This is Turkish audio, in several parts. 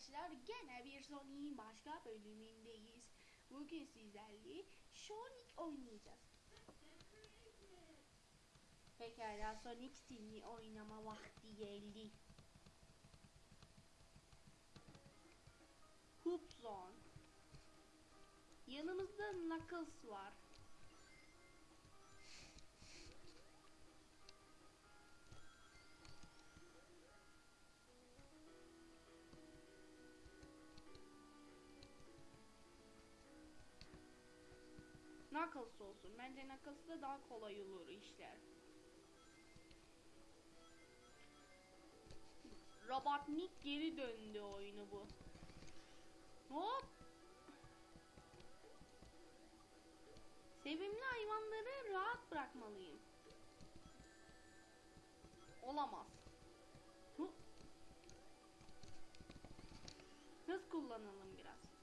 arkadaşlar gene bir Sony'in başka bölümündeyiz. Bugün sizlerle Sonic oynayacağız. Pekala Sonic Team'i oynama vakti geldi. Hoop Zone. Yanımızda Knuckles var. Knuckles olsun. Bence Knuckles'da daha kolay olur işler. Robotnik geri döndü oyunu bu. Hop. Sevimli hayvanları rahat bırakmalıyım. Olamaz. Hız kullanalım biraz.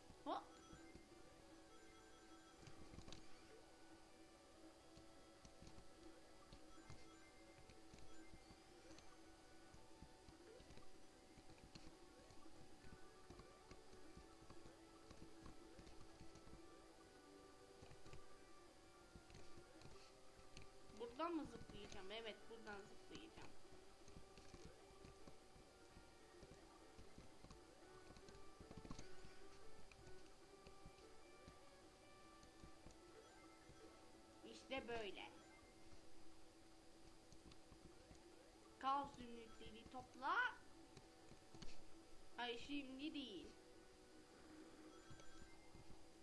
Mı zıplayacağım? Evet buradan zıplayacağım. İşte böyle. Kaos zümrütleri topla. Ay şimdi değil.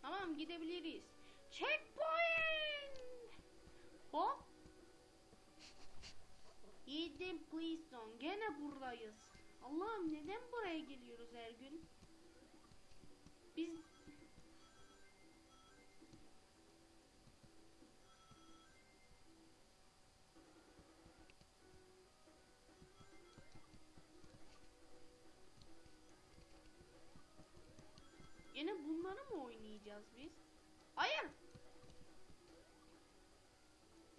Tamam gidebiliriz. Checkpoint! Hop. Yedim Pleaston. Gene buradayız. Allah'ım neden buraya geliyoruz her gün? Biz Yine bunları mı oynayacağız biz? Hayır.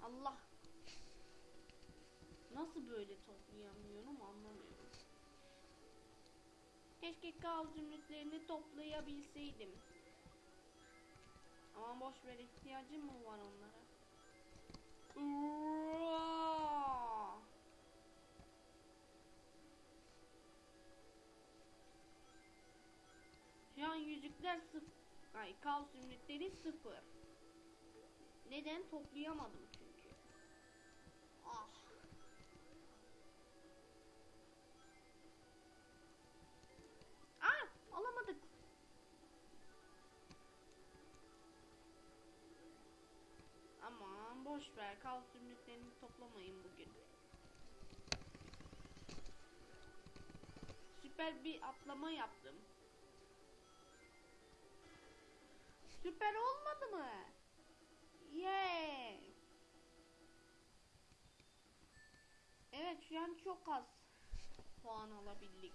Allah. Nasıl böyle toplayamıyorum anlamıyorum. Keşke kaos zümrütlerini toplayabilseydim. Ama boş ver ihtiyacım mı var onlara? Uraa! Şu an yüzükler sıfır. Ay kaos zümrütleri sıfır. Neden toplayamadım çünkü. Boş ver. Kaos zümrütlerini toplamayın bugün. Süper bir atlama yaptım. Süper olmadı mı? Yeah. Evet şu an çok az puan alabildik.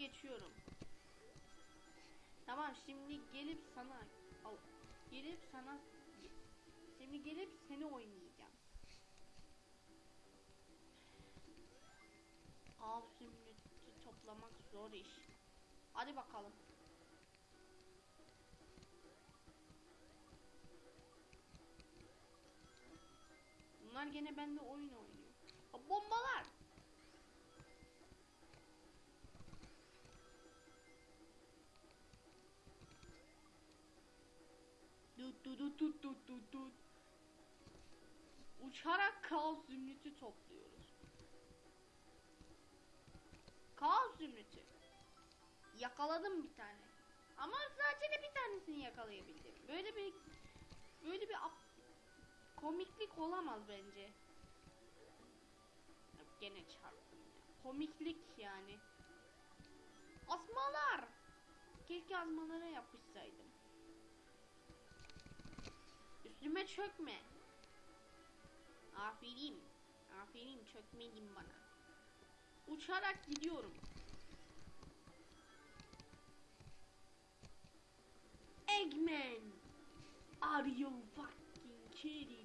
Geçiyorum. Tamam şimdi gelip sana al. Gelip sana şimdi gelip seni oynayacağım. Al şimdi toplamak zor iş. Hadi bakalım. Bunlar gene bende oyun oynuyor. Tut tut tut tut tut tut. Uçarak kaos zümrütü topluyoruz. Kaos zümrütü. Yakaladım bir tane. Ama sadece bir tanesini yakalayabildim. Böyle bir böyle bir komiklik olamaz bence. Gene çarptım ya. Komiklik yani. Asmalar. Keşke asmalara yapışsaydım. Üstüme çökme. Aferin. Aferin çökmedin bana. Uçarak gidiyorum. Eggman. Are you fucking kidding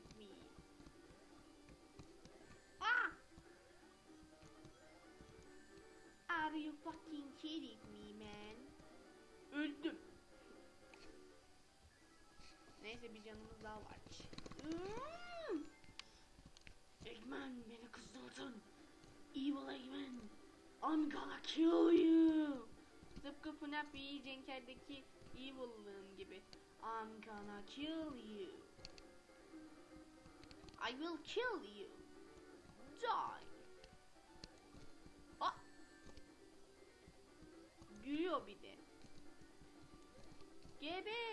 Neyse bir canımız daha varmış. Hmm. Eggman beni kızdırdın. Evil Eggman. I'm gonna kill you. Tıpkı FNAF ve Cenker'deki Evil'lığın gibi. I'm gonna kill you. I will kill you. Die. Ah. Gülüyor bir de. Geber.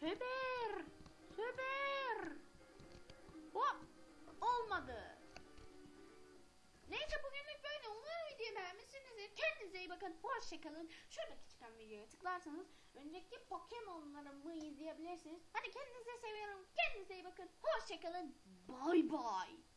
Söber. Söber. Hop. Olmadı. Neyse bugünlük böyle. Umarım videoyu beğenmişsinizdir. Kendinize iyi bakın. Hoşçakalın. Şuradaki çıkan videoya tıklarsanız önceki Pokemon'larımı izleyebilirsiniz. Hadi kendinize seviyorum. Kendinize iyi bakın. Hoşçakalın. Bay bay.